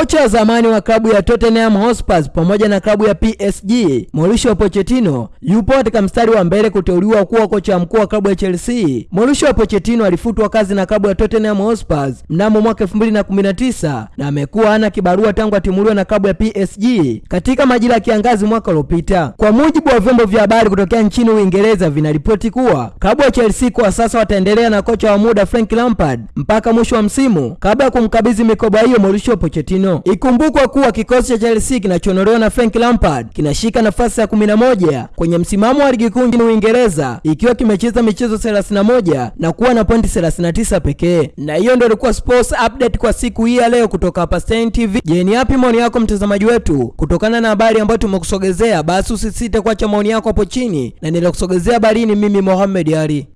Kocha wa zamani wa klabu ya Tottenham Hotspur pamoja na klabu ya PSG Mauricio Pochettino yupo katika mstari wa mbele kuteuliwa kuwa kocha mkuu wa klabu ya Chelsea. Mauricio Pochettino alifutwa kazi na klabu ya Tottenham Hotspur mnamo mwaka 2019 na amekuwa hana kibarua tangu atimuliwa na klabu ya PSG katika majira ya kiangazi mwaka uliopita. Kwa mujibu wa vyombo vya habari kutokea nchini Uingereza, vinaripoti kuwa klabu ya Chelsea kwa sasa wataendelea na kocha wa muda Frank Lampard mpaka mwisho wa msimu kabla ya kumkabidhi mikoba hiyo Mauricio Pochettino. Ikumbukwa kuwa kikosi cha Chelsea kinachonolewa na Frank Lampard kinashika nafasi ya 11 kwenye msimamo wa ligi kuu nchini Uingereza ikiwa kimecheza michezo 31 na kuwa na pointi 39 pekee. Na hiyo ndio ilikuwa sports update kwa siku hii ya leo kutoka hapa Stein TV. Je, ni yapi maoni yako mtazamaji wetu kutokana na habari ambayo tumekusogezea? Basi usisite kuacha maoni yako hapo chini, na nilikusogezea habari ni mimi Mohamed Ali.